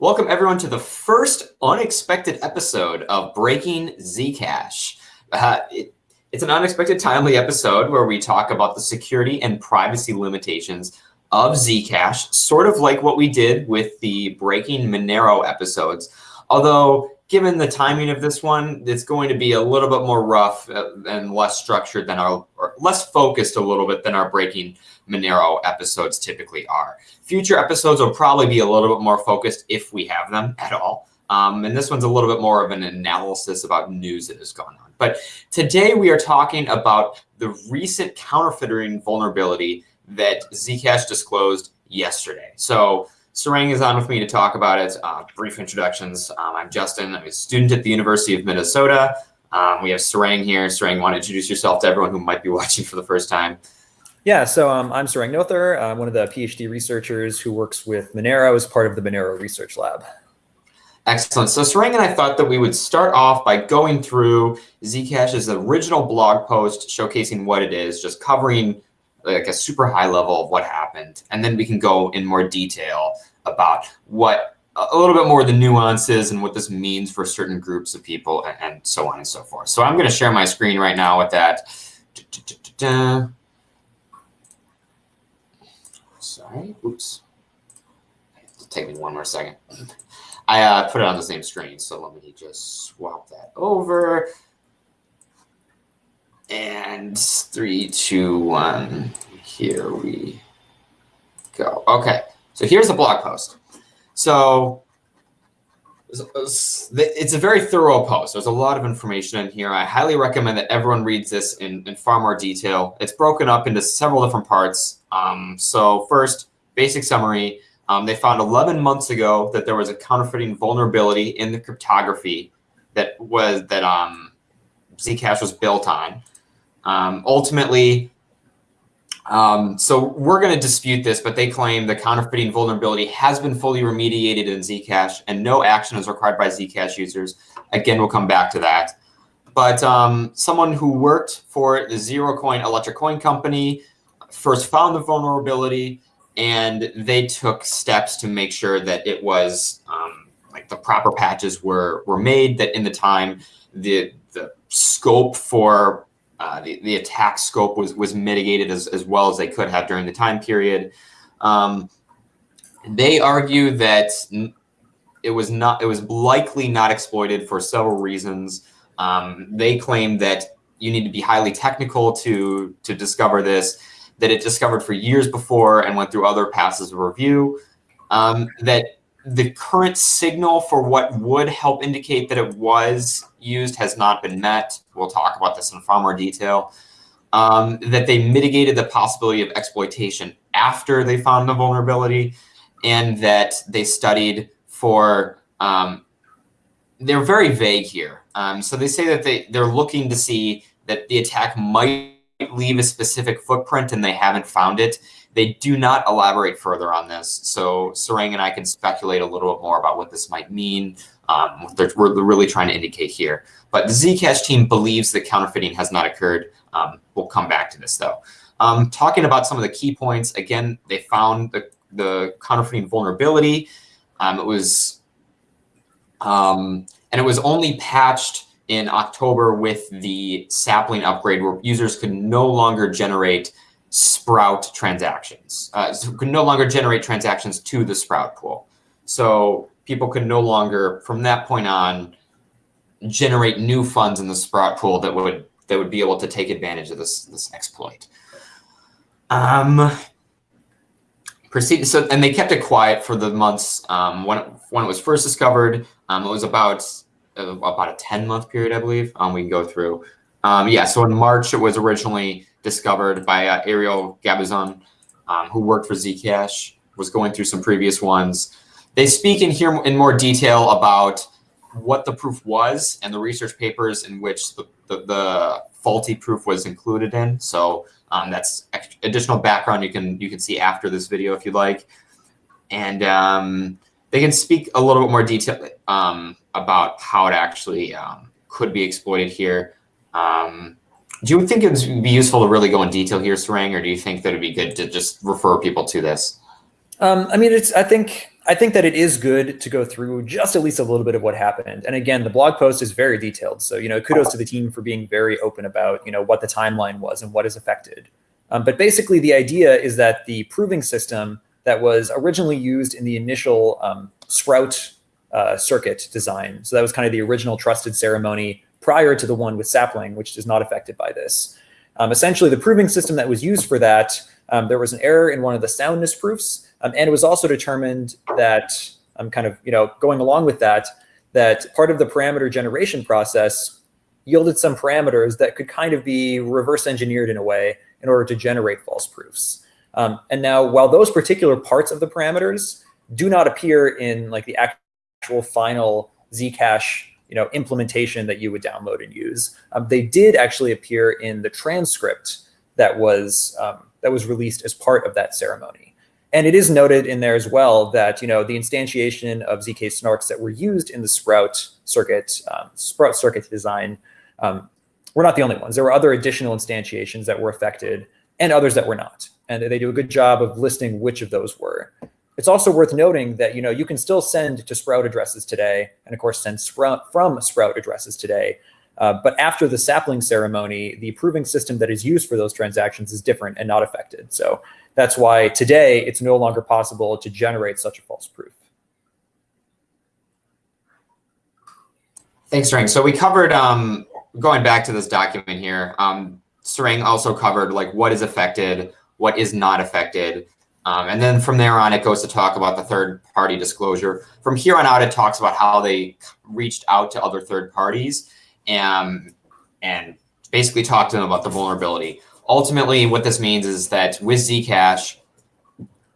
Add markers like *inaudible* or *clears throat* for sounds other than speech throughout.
Welcome everyone to the first unexpected episode of Breaking Zcash. Uh, it, it's an unexpected timely episode where we talk about the security and privacy limitations of Zcash, sort of like what we did with the Breaking Monero episodes. Although given the timing of this one, it's going to be a little bit more rough uh, and less structured than our, or less focused a little bit than our Breaking Monero episodes typically are. Future episodes will probably be a little bit more focused if we have them at all. Um, and this one's a little bit more of an analysis about news that has gone on. But today we are talking about the recent counterfeiting vulnerability that Zcash disclosed yesterday. So Sarang is on with me to talk about it. Uh, brief introductions. Um, I'm Justin. I'm a student at the University of Minnesota. Um, we have Sarang here. Sarang, want to introduce yourself to everyone who might be *laughs* watching for the first time? Yeah, so um, I'm Sarang Noether. I'm one of the PhD researchers who works with Monero as part of the Monero Research Lab. Excellent. So Sarang and I thought that we would start off by going through Zcash's original blog post showcasing what it is, just covering like a super high level of what happened. And then we can go in more detail about what a little bit more of the nuances and what this means for certain groups of people and, and so on and so forth. So I'm going to share my screen right now with that. Sorry, oops. Take me one more second. I uh, put it on the same screen, so let me just swap that over. And three, two, one. Here we go. Okay, so here's the blog post. So it's a very thorough post. There's a lot of information in here. I highly recommend that everyone reads this in, in far more detail. It's broken up into several different parts. Um, so first, basic summary. Um, they found 11 months ago that there was a counterfeiting vulnerability in the cryptography that was that um, Zcash was built on. Um, ultimately, um, so we're going to dispute this, but they claim the counterfeiting vulnerability has been fully remediated in Zcash and no action is required by Zcash users. Again, we'll come back to that. But um, someone who worked for the Zerocoin Electric Coin Company first found the vulnerability and they took steps to make sure that it was um, like the proper patches were were made that in the time the the scope for uh, the, the attack scope was, was mitigated as, as well as they could have during the time period. Um, they argue that it was not it was likely not exploited for several reasons. Um, they claim that you need to be highly technical to to discover this, that it discovered for years before and went through other passes of review, um, that the current signal for what would help indicate that it was used has not been met. We'll talk about this in far more detail. Um, that they mitigated the possibility of exploitation after they found the vulnerability, and that they studied for, um, they're very vague here. Um, so they say that they, they're looking to see that the attack might leave a specific footprint and they haven't found it. They do not elaborate further on this. So Sarang and I can speculate a little bit more about what this might mean, um, what they're, we're really trying to indicate here. But the Zcash team believes that counterfeiting has not occurred. Um, we'll come back to this though. Um, talking about some of the key points, again, they found the, the counterfeiting vulnerability. Um, it was, um, and it was only patched in October with the sapling upgrade where users could no longer generate Sprout transactions. Uh, so could no longer generate transactions to the Sprout pool. So people could no longer, from that point on, generate new funds in the Sprout pool that would that would be able to take advantage of this this exploit. Um, proceed. So and they kept it quiet for the months um, when it, when it was first discovered. Um, it was about about a ten month period, I believe. Um, we can go through. Um, yeah. So in March, it was originally discovered by uh, Ariel Gabizon, um, who worked for Zcash, was going through some previous ones. They speak in here in more detail about what the proof was and the research papers in which the, the, the faulty proof was included in. So um, that's additional background you can you can see after this video if you'd like. And um, they can speak a little bit more detail um, about how it actually um, could be exploited here. Um, do you think it would be useful to really go in detail here, Sarang, or do you think that it'd be good to just refer people to this? Um, I mean, it's. I think I think that it is good to go through just at least a little bit of what happened. And again, the blog post is very detailed. So, you know, kudos to the team for being very open about, you know, what the timeline was and what is affected. Um, but basically the idea is that the proving system that was originally used in the initial um, Sprout uh, circuit design. So that was kind of the original trusted ceremony prior to the one with sapling, which is not affected by this. Um, essentially, the proving system that was used for that, um, there was an error in one of the soundness proofs, um, and it was also determined that I'm um, kind of you know going along with that, that part of the parameter generation process yielded some parameters that could kind of be reverse engineered in a way in order to generate false proofs. Um, and now, while those particular parts of the parameters do not appear in like the actual final Zcash you know, implementation that you would download and use. Um, they did actually appear in the transcript that was um, that was released as part of that ceremony. And it is noted in there as well that you know the instantiation of zk snarks that were used in the Sprout circuit um, Sprout circuit design um, were not the only ones. There were other additional instantiations that were affected and others that were not. And they do a good job of listing which of those were. It's also worth noting that you know you can still send to Sprout addresses today, and of course send Sprout from Sprout addresses today. Uh, but after the sapling ceremony, the proving system that is used for those transactions is different and not affected. So that's why today it's no longer possible to generate such a false proof. Thanks, Sarang. So we covered, um, going back to this document here, um, also covered like what is affected, what is not affected. Um, and then from there on, it goes to talk about the third party disclosure. From here on out, it talks about how they reached out to other third parties and, and basically talked to them about the vulnerability. Ultimately, what this means is that with Zcash,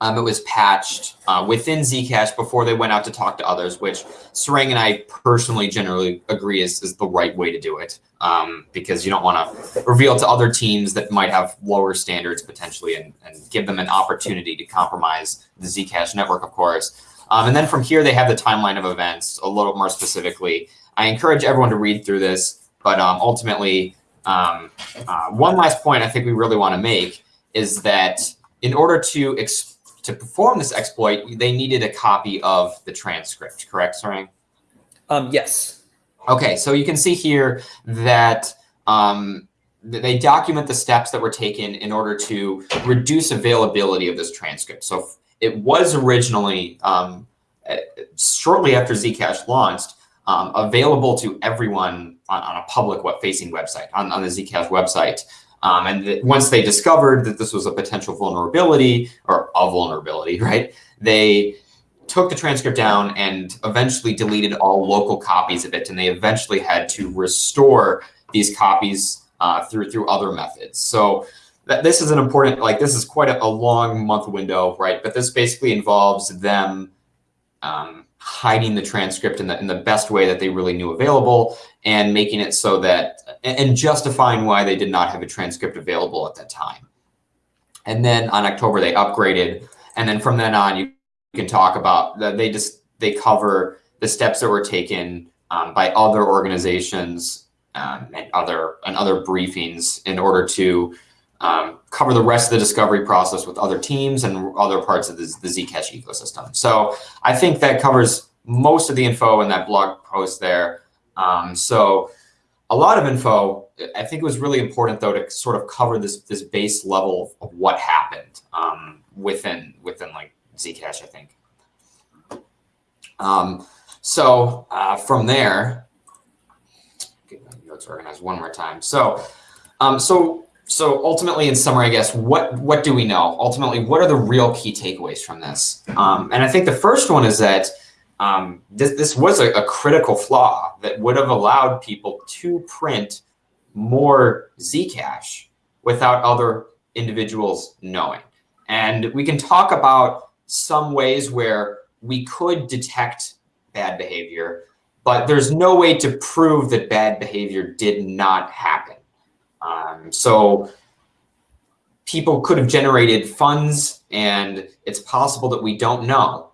um, it was patched uh, within Zcash before they went out to talk to others, which Sarang and I personally generally agree is, is the right way to do it um, because you don't want to reveal to other teams that might have lower standards potentially and, and give them an opportunity to compromise the Zcash network, of course. Um, and then from here, they have the timeline of events a little more specifically. I encourage everyone to read through this, but um, ultimately, um, uh, one last point I think we really want to make is that in order to to perform this exploit, they needed a copy of the transcript, correct, Sarang? Um, yes. Okay, so you can see here that um, they document the steps that were taken in order to reduce availability of this transcript. So it was originally, um, shortly after Zcash launched, um, available to everyone on, on a public web-facing website, on, on the Zcash website. Um, and once they discovered that this was a potential vulnerability or a vulnerability, *laughs* right, they took the transcript down and eventually deleted all local copies of it. And they eventually had to restore these copies uh, through through other methods. So that, this is an important, like this is quite a, a, long month window, right? But this basically involves them um, hiding the transcript in the, in the best way that they really knew available and making it so that, and justifying why they did not have a transcript available at that time. And then on October, they upgraded. And then from then on, you can talk about that they just, they cover the steps that were taken um, by other organizations um, and other and other briefings in order to um, cover the rest of the discovery process with other teams and other parts of the, the Zcash ecosystem. So I think that covers most of the info in that blog post there. Um, so a lot of info. I think it was really important though to sort of cover this this base level of what happened um, within within like Zcash. I think. Um, so uh, from there, get my notes organized one more time. So, um, so so ultimately, in summary, I guess, what, what do we know? Ultimately, what are the real key takeaways from this? Um, and I think the first one is that um, this, this was a, a, critical flaw that would have allowed people to print more Zcash without other individuals knowing. And we can talk about some ways where we could detect bad behavior, but there's no way to prove that bad behavior did not happen. Um, so people could have generated funds and it's possible that we don't know.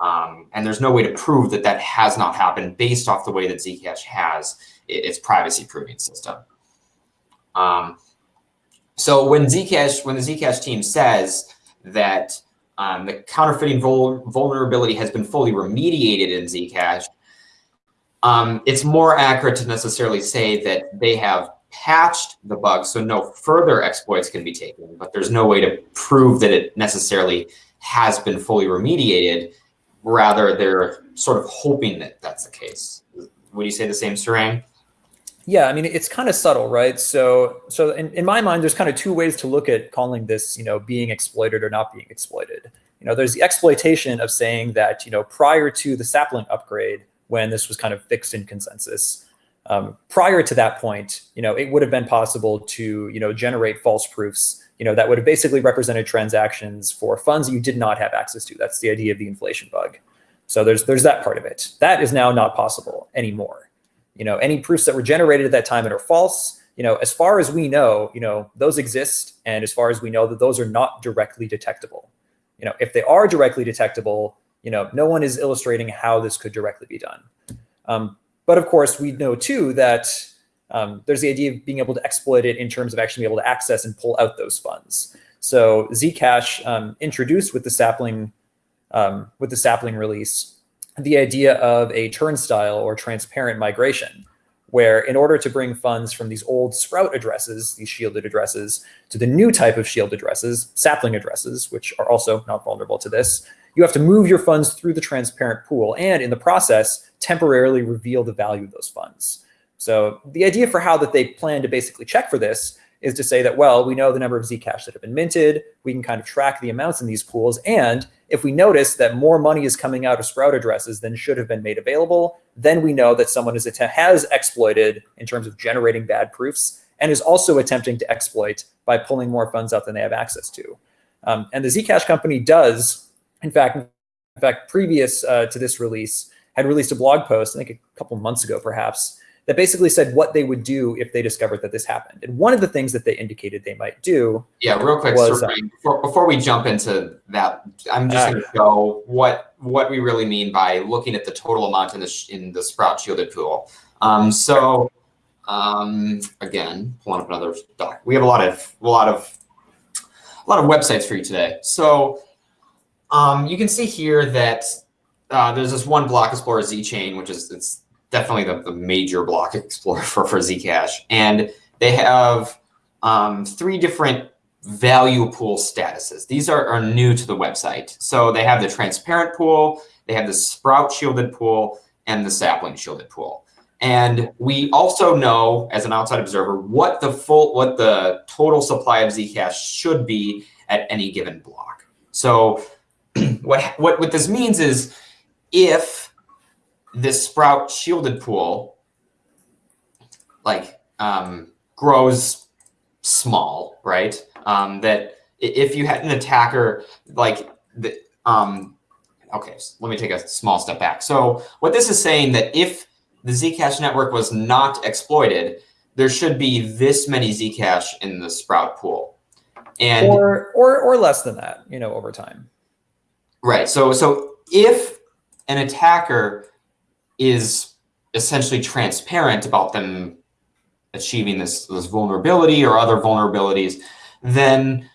Um, and there's no way to prove that that has not happened based off the way that Zcash has its privacy proving system. Um, so when Zcash, when the Zcash team says that um, the counterfeiting vul vulnerability has been fully remediated in Zcash, um, it's more accurate to necessarily say that they have patched the bug so no further exploits can be taken, but there's no way to prove that it necessarily has been fully remediated. Rather, they're sort of hoping that that's the case. Would you say the same, Sarang? Yeah, I mean, it's kind of subtle, right? So, so in, in my mind, there's kind of two ways to look at calling this, you know, being exploited or not being exploited. You know, there's the exploitation of saying that, you know, prior to the sapling upgrade, when this was kind of fixed in consensus, um, prior to that point, you know, it would have been possible to, you know, generate false proofs, you know, that would have basically represented transactions for funds you did not have access to. That's the idea of the inflation bug. So there's there's that part of it. That is now not possible anymore. You know, any proofs that were generated at that time and are false, you know, as far as we know, you know, those exist. And as far as we know that those are not directly detectable. You know, if they are directly detectable, you know, no one is illustrating how this could directly be done. Um, but of course, we know too that um, there's the idea of being able to exploit it in terms of actually being able to access and pull out those funds. So Zcash um, introduced with the sapling um, with the sapling release the idea of a turnstile or transparent migration, where in order to bring funds from these old Sprout addresses, these shielded addresses, to the new type of shield addresses, sapling addresses, which are also not vulnerable to this, you have to move your funds through the transparent pool and in the process, temporarily reveal the value of those funds. So the idea for how that they plan to basically check for this is to say that, well, we know the number of Zcash that have been minted. We can kind of track the amounts in these pools. And if we notice that more money is coming out of Sprout addresses than should have been made available, then we know that someone is has exploited in terms of generating bad proofs and is also attempting to exploit by pulling more funds out than they have access to. Um, and the Zcash company does, in fact, in fact, previous uh, to this release, had released a blog post, I think a couple months ago, perhaps, that basically said what they would do if they discovered that this happened. And one of the things that they indicated they might do. Yeah, real quick, was, uh, before, before, we jump into that, I'm just uh, going to show what what we really mean by looking at the total amount in the in the Sprout shielded pool. Um, so um, again, pulling up another doc. We have a lot of a lot of a lot of websites for you today. So um, you can see here that uh, there's this one block explorer Z chain, which is it's definitely the, the major block *laughs* explorer for, for Zcash. And they have um, three different value pool statuses. These are, are new to the website. So they have the transparent pool, they have the sprout shielded pool, and the sapling shielded pool. And we also know, as an outside observer, what the full, what the total supply of Zcash should be at any given block. So *clears throat* what, what, what this means is if this sprout shielded pool like um, grows small, right? Um, that if you had an attacker like the um, okay, so let me take a small step back. So what this is saying that if the Zcash network was not exploited, there should be this many Zcash in the Sprout pool, and or or or less than that, you know, over time. Right. So so if an attacker is essentially transparent about them achieving this, this vulnerability or other vulnerabilities, then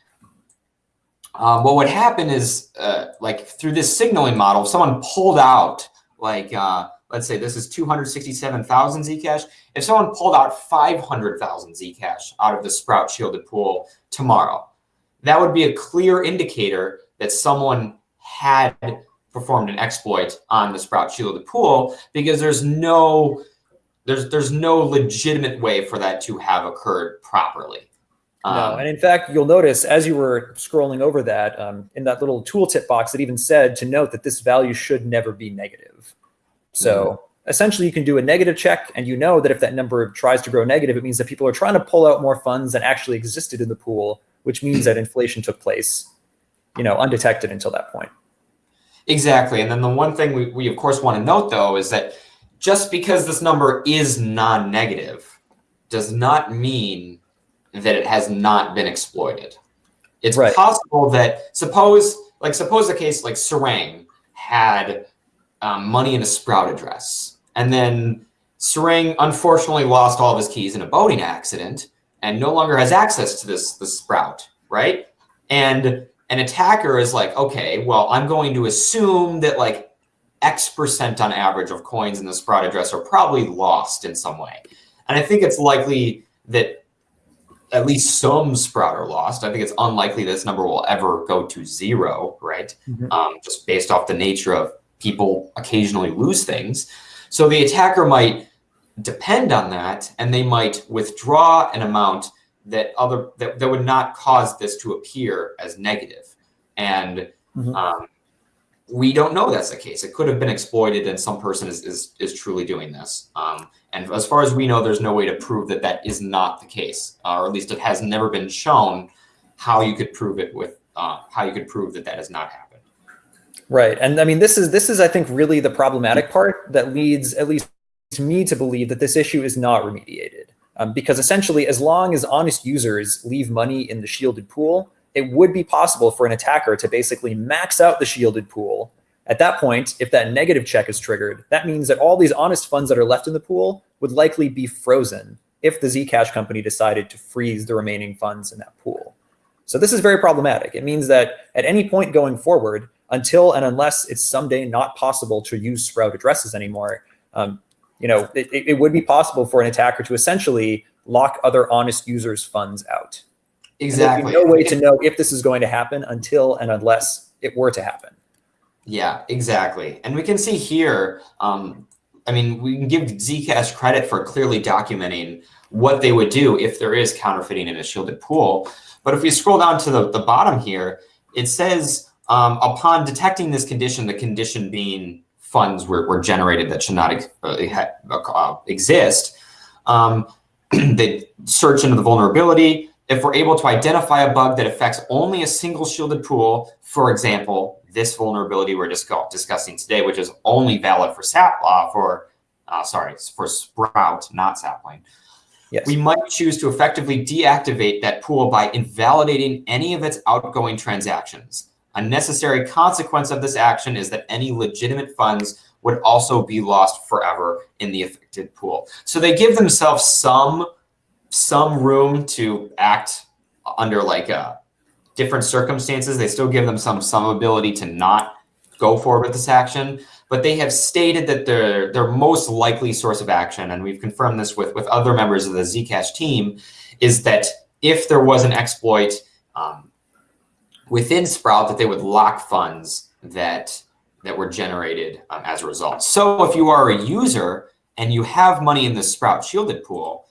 um, what would happen is uh, like through this signaling model, if someone pulled out like, uh, let's say this is 267,000 Zcash. If someone pulled out 500,000 Zcash out of the Sprout shielded pool tomorrow, that would be a clear indicator that someone had performed an exploit on the Sprout shielded pool because there's no there's there's no legitimate way for that to have occurred properly. Um, no, and in fact, you'll notice as you were scrolling over that um, in that little tooltip box, it even said to note that this value should never be negative. So mm -hmm. essentially, you can do a negative check, and you know that if that number tries to grow negative, it means that people are trying to pull out more funds than actually existed in the pool, which means that inflation took place, you know, undetected until that point. Exactly. And then the one thing we, we of course want to note though is that just because this number is non-negative does not mean that it has not been exploited. It's right. possible that suppose like suppose the case like Sarang had um, money in a Sprout address and then Sarang unfortunately lost all of his keys in a boating accident and no longer has access to this, this Sprout, right? And an attacker is like, okay, well, I'm going to assume that like X percent on average of coins in the Sprout address are probably lost in some way. And I think it's likely that at least some Sprout are lost. I think it's unlikely this number will ever go to zero, right? Mm -hmm. um, just based off the nature of people occasionally lose things. So the attacker might depend on that and they might withdraw an amount that other that, that would not cause this to appear as negative. And mm -hmm. um, we don't know that's the case. It could have been exploited and some person is, is, is truly doing this. Um, and as far as we know, there's no way to prove that that is not the case, uh, or at least it has never been shown how you could prove it with, uh, how you could prove that that has not happened. Right. And I mean, this is, this is, I think, really the problematic part that leads, at least to me, to believe that this issue is not remediated. Um, because essentially, as long as honest users leave money in the shielded pool, it would be possible for an attacker to basically max out the shielded pool. At that point, if that negative check is triggered, that means that all these honest funds that are left in the pool would likely be frozen if the Zcash company decided to freeze the remaining funds in that pool. So this is very problematic. It means that at any point going forward, until and unless it's someday not possible to use Sprout addresses anymore, um, you know, it, it would be possible for an attacker to essentially lock other honest users' funds out. Exactly. no way to know if this is going to happen until and unless it were to happen. Yeah, exactly. And we can see here, um, I mean, we can give Zcash credit for clearly documenting what they would do if there is counterfeiting in a shielded pool. But if we scroll down to the, the bottom here, it says um, upon detecting this condition, the condition being funds were, were generated that should not uh, uh, exist, um, *clears throat* they search into the vulnerability, if we're able to identify a bug that affects only a single shielded pool, for example, this vulnerability we're just discussing today, which is only valid for SAP, uh, for uh, sorry, for Sprout, not Sapling. Yes. We might choose to effectively deactivate that pool by invalidating any of its outgoing transactions. A necessary consequence of this action is that any legitimate funds would also be lost forever in the affected pool. So they give themselves some some room to act under like uh, different circumstances. They still give them some some ability to not go forward with this action, but they have stated that their their most likely source of action, and we've confirmed this with with other members of the Zcash team, is that if there was an exploit um, within Sprout, that they would lock funds that that were generated um, as a result. So if you are a user and you have money in the Sprout shielded pool,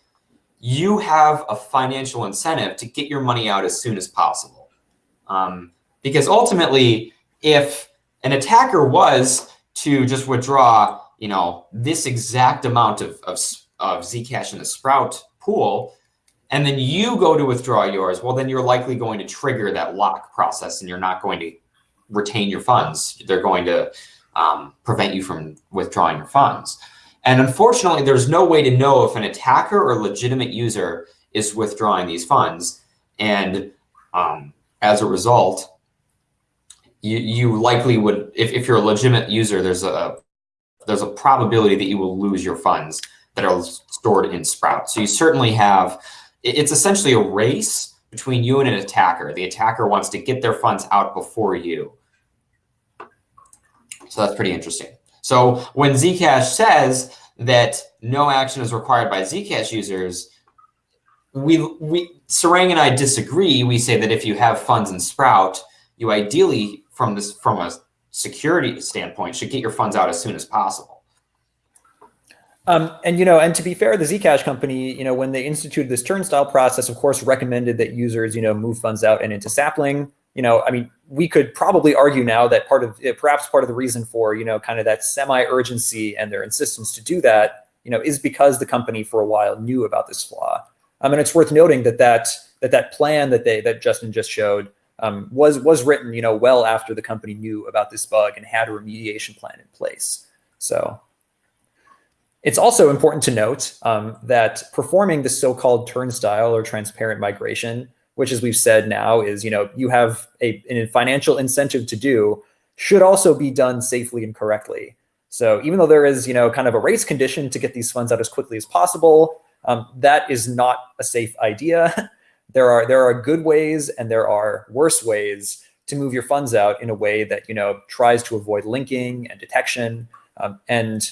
you have a financial incentive to get your money out as soon as possible. Um, because ultimately, if an attacker was to just withdraw, you know, this exact amount of, of, of Zcash in the Sprout pool, and then you go to withdraw yours, well, then you're likely going to trigger that lock process and you're not going to retain your funds. They're going to um, prevent you from withdrawing your funds. And unfortunately, there's no way to know if an attacker or legitimate user is withdrawing these funds. And um, as a result, you, you likely would, if, if you're a legitimate user, there's a there's a probability that you will lose your funds that are stored in Sprout. So you certainly have, it's essentially a race between you and an attacker. The attacker wants to get their funds out before you. So that's pretty interesting. So when Zcash says that no action is required by Zcash users, we, we, Sarang and I disagree. We say that if you have funds in Sprout, you ideally, from this, from a security standpoint, should get your funds out as soon as possible. Um, and you know, and to be fair, the Zcash company, you know, when they instituted this turnstile process, of course, recommended that users, you know, move funds out and into Sapling you know, I mean, we could probably argue now that part of perhaps part of the reason for, you know, kind of that semi-urgency and their insistence to do that, you know, is because the company for a while knew about this flaw. I mean, it's worth noting that that that that plan that they that Justin just showed um, was was written, you know, well after the company knew about this bug and had a remediation plan in place. So it's also important to note um, that performing the so-called turnstile or transparent migration which as we've said now is, you know, you have a, a financial incentive to do, should also be done safely and correctly. So even though there is, you know, kind of a race condition to get these funds out as quickly as possible, um, that is not a safe idea. *laughs* there are there are good ways and there are worse ways to move your funds out in a way that you know tries to avoid linking and detection. Um, and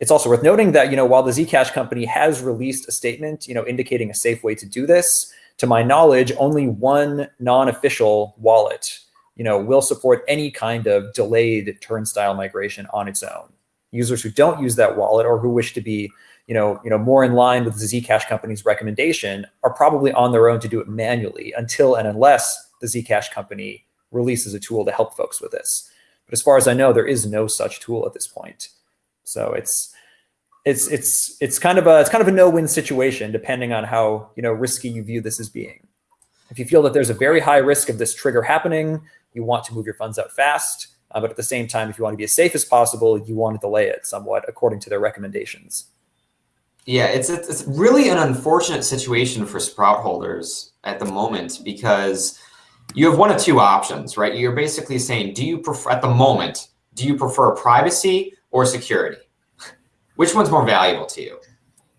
it's also worth noting that you know while the Zcash company has released a statement, you know, indicating a safe way to do this, to my knowledge, only one non-official wallet, you know, will support any kind of delayed turnstile migration on its own. Users who don't use that wallet or who wish to be, you know, you know, more in line with the Zcash company's recommendation are probably on their own to do it manually until and unless the Zcash company releases a tool to help folks with this. But as far as I know, there is no such tool at this point. So it's it's it's it's kind of a it's kind of a no-win situation depending on how you know risky you view this as being. If you feel that there's a very high risk of this trigger happening, you want to move your funds out fast. Uh, but at the same time, if you want to be as safe as possible, you want to delay it somewhat according to their recommendations. Yeah, it's it's really an unfortunate situation for Sprout holders at the moment because you have one of two options, right? You're basically saying, do you prefer at the moment, do you prefer privacy or security? Which one's more valuable to you?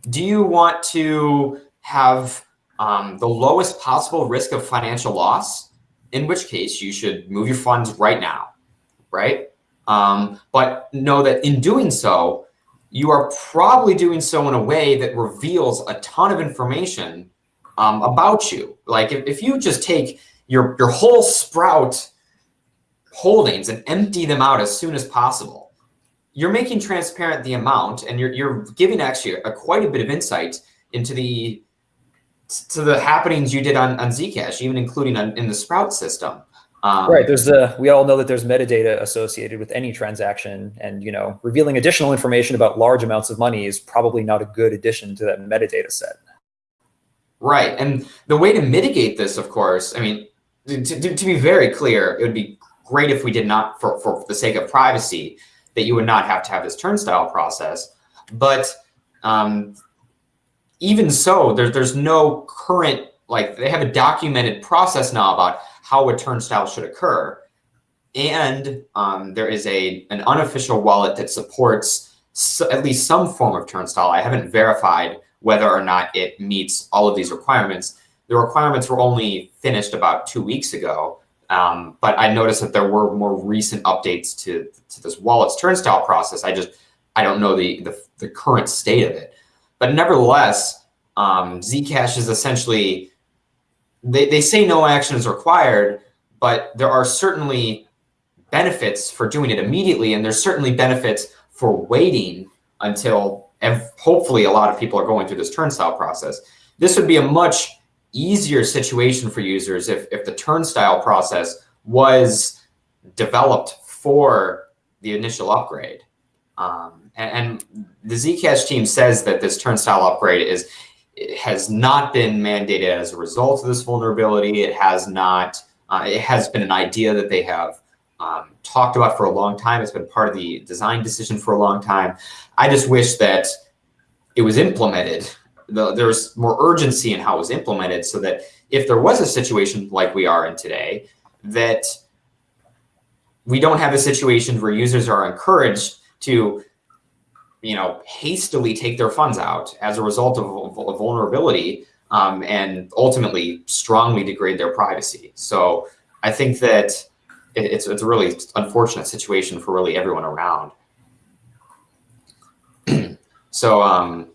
Do you want to have um, the lowest possible risk of financial loss? In which case you should move your funds right now, right? Um, but know that in doing so, you are probably doing so in a way that reveals a ton of information um, about you. Like if, if you just take your, your whole Sprout holdings and empty them out as soon as possible. You're making transparent the amount and you're, you're giving actually a, quite a bit of insight into the to the happenings you did on, on Zcash, even including on, in the Sprout system. Um, right. There's a, we all know that there's metadata associated with any transaction and, you know, revealing additional information about large amounts of money is probably not a good addition to that metadata set. Right. And the way to mitigate this, of course, I mean, to, to, to, be very clear, it would be great if we did not, for, for the sake of privacy, that you would not have to have this turnstile process. But um, even so, there, there's no current, like they have a documented process now about how a turnstile should occur. And um, there is a an unofficial wallet that supports so, at least some form of turnstile. I haven't verified whether or not it meets all of these requirements, the requirements were only finished about two weeks ago, um, but I noticed that there were more recent updates to, to this wallet's turnstile process. I just, I don't know the, the, the current state of it. But nevertheless, um, Zcash is essentially, they, they say no action is required, but there are certainly benefits for doing it immediately. And there's certainly benefits for waiting until hopefully a lot of people are going through this turnstile process. This would be a much easier situation for users if, if the turnstile process was developed for the initial upgrade. Um, and, and, the Zcash team says that this turnstile upgrade is has not been mandated as a result of this vulnerability. It has not. Uh, it has been an idea that they have um, talked about for a long time. It's been part of the design decision for a long time. I just wish that it was implemented the, there's more urgency in how it was implemented so that if there was a situation like we are in today, that we don't have a situation where users are encouraged to you know, hastily take their funds out as a result of a vulnerability um, and ultimately strongly degrade their privacy. So I think that it, it's, it's a really unfortunate situation for really everyone around. *clears throat* so um,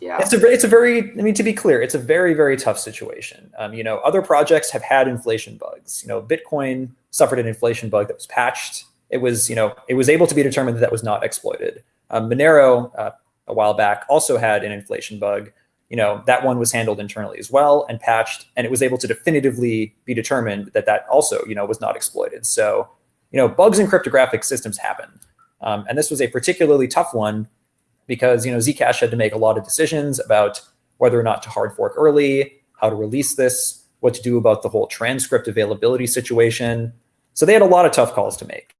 yeah. It's a, it's a very, I mean, to be clear, it's a very, very tough situation. Um, you know, other projects have had inflation bugs. You know, Bitcoin suffered an inflation bug that was patched. It was, you know, it was able to be determined that that was not exploited. Um, Monero, uh, a while back, also had an inflation bug. You know, that one was handled internally as well and patched, and it was able to definitively be determined that that also, you know, was not exploited. So, you know, bugs in cryptographic systems happen. Um, and this was a particularly tough one because you know Zcash had to make a lot of decisions about whether or not to hard fork early, how to release this, what to do about the whole transcript availability situation. So they had a lot of tough calls to make.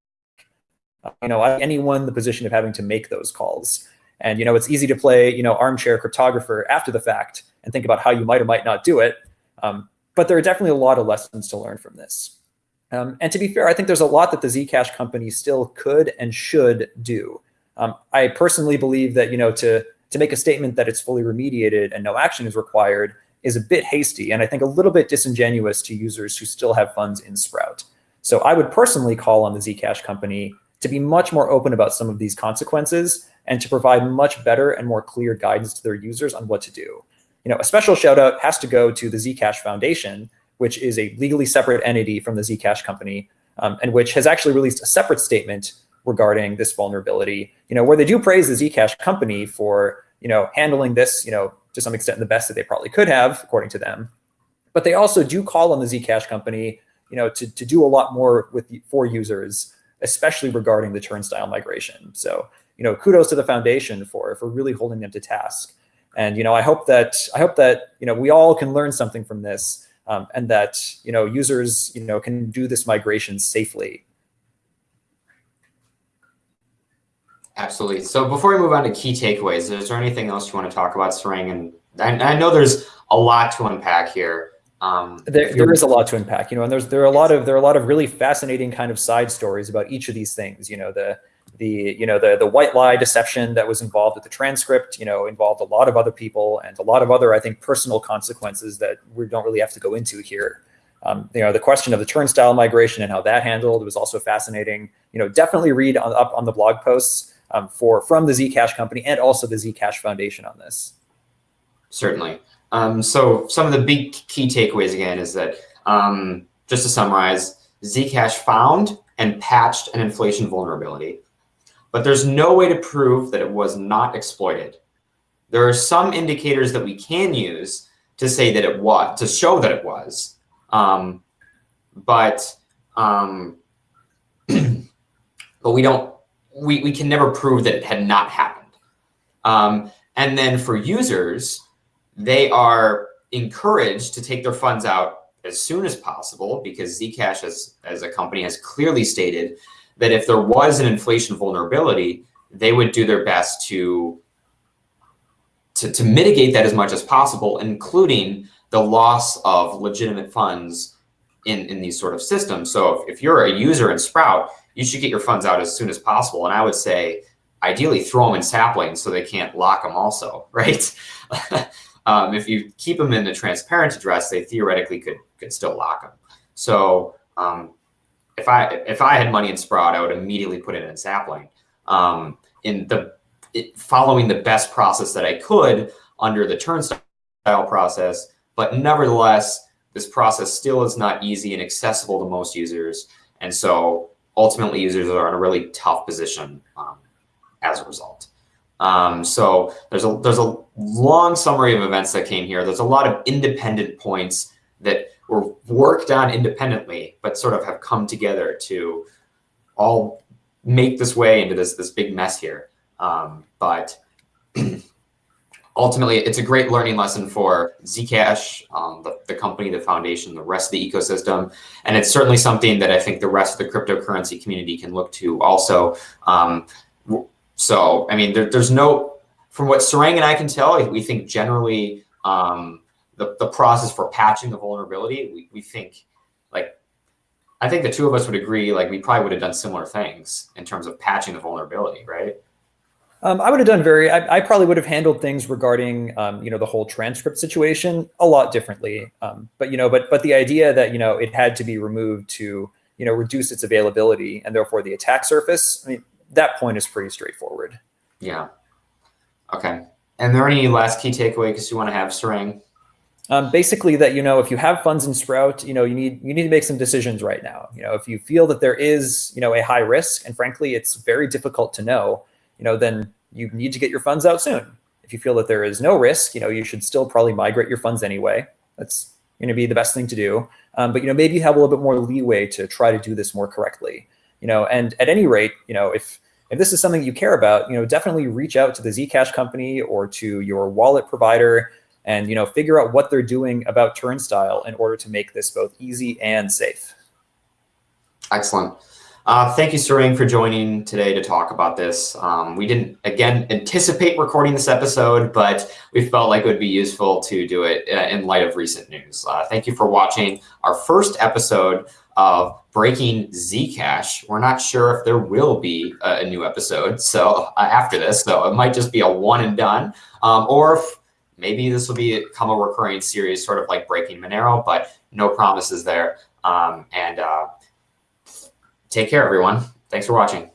You know, anyone in the position of having to make those calls. And you know, it's easy to play you know armchair cryptographer after the fact and think about how you might or might not do it. Um, but there are definitely a lot of lessons to learn from this. Um, and to be fair, I think there's a lot that the Zcash company still could and should do. Um, I personally believe that you know to to make a statement that it's fully remediated and no action is required is a bit hasty and I think a little bit disingenuous to users who still have funds in Sprout. So I would personally call on the Zcash company to be much more open about some of these consequences and to provide much better and more clear guidance to their users on what to do. You know, a special shout out has to go to the Zcash Foundation, which is a legally separate entity from the Zcash company, um, and which has actually released a separate statement regarding this vulnerability, you know, where they do praise the Zcash company for, you know, handling this, you know, to some extent the best that they probably could have, according to them. But they also do call on the Zcash company, you know, to, to do a lot more with for users, especially regarding the turnstile migration. So, you know, kudos to the foundation for for really holding them to task. And you know, I hope that I hope that you know we all can learn something from this, um, and that you know users you know can do this migration safely Absolutely. So before we move on to key takeaways, is there anything else you want to talk about, Sarang? And I, I know there's a lot to unpack here. Um, there, there is a lot to unpack, you know, and there's there are a lot of there are a lot of really fascinating kind of side stories about each of these things. You know, the the you know the the white lie deception that was involved with the transcript, you know, involved a lot of other people and a lot of other I think personal consequences that we don't really have to go into here. Um, you know, the question of the turnstile migration and how that handled was also fascinating. You know, definitely read on, up on the blog posts um, for from the Zcash company and also the Zcash Foundation on this. Certainly. Um, so some of the big key takeaways again is that um, just to summarize, Zcash found and patched an inflation vulnerability, but there's no way to prove that it was not exploited. There are some indicators that we can use to say that it was, to show that it was, um, but um, *clears throat* but we don't we, we can never prove that it had not happened. Um, and then for users, they are encouraged to take their funds out as soon as possible because Zcash as, as a company has clearly stated that if there was an inflation vulnerability, they would do their best to, to, to mitigate that as much as possible, including the loss of legitimate funds in, in these sort of systems. So if, if you're a user in Sprout, you should get your funds out as soon as possible. And I would say, ideally, throw them in saplings so they can't lock them also, *laughs* right? um, if you keep them in the transparent address, they theoretically could could still lock them. So um, if I if I had money in Sprout, I would immediately put it in sapling. Um, in the it, following the best process that I could under the turnstile process, but nevertheless, this process still is not easy and accessible to most users. And so ultimately users are in a really tough position um, as a result. Um, so there's a there's a long summary of events that came here. There's a lot of independent points that were worked on independently, but sort of have come together to all make this way into this this big mess here. Um, but *clears throat* ultimately, it's a great learning lesson for Zcash, um, the, the company, the foundation, the rest of the ecosystem. And it's certainly something that I think the rest of the cryptocurrency community can look to also. Um, so, I mean, there, there's no, from what Sarang and I can tell, we think generally um, the, the process for patching the vulnerability, we, we think like, I think the two of us would agree, like we probably would have done similar things in terms of patching the vulnerability, right? Um, I would have done very, I, I, probably would have handled things regarding, um, you know, the whole transcript situation a lot differently. Um, but, you know, but, but the idea that, you know, it had to be removed to, you know, reduce its availability and therefore the attack surface, I mean, that point is pretty straightforward. Yeah. Okay. And there any last key takeaway because you want to have Sarang? Um, basically that, you know, if you have funds in Sprout, you know, you need, you need to make some decisions right now. You know, if you feel that there is, you know, a high risk and frankly, it's very difficult to know, you know, then you need to get your funds out soon. If you feel that there is no risk, you know, you should still probably migrate your funds anyway. That's going to be the best thing to do. Um, but, you know, maybe you have a little bit more leeway to try to do this more correctly, you know, and at any rate, you know, if, if this is something you care about, you know, definitely reach out to the Zcash company or to your wallet provider and, you know, figure out what they're doing about Turnstile in order to make this both easy and safe. Excellent. Uh, thank you, Sarang, for joining today to talk about this. Um, we didn't, again, anticipate recording this episode, but we felt like it would be useful to do it uh, in light of recent news. Uh, thank you for watching our first episode of Breaking Zcash. We're not sure if there will be a, a new episode so uh, after this, so it might just be a one and done, um, or if maybe this will become a recurring series, sort of like Breaking Monero, but no promises there. Um, and uh, take care, everyone. Thanks for watching.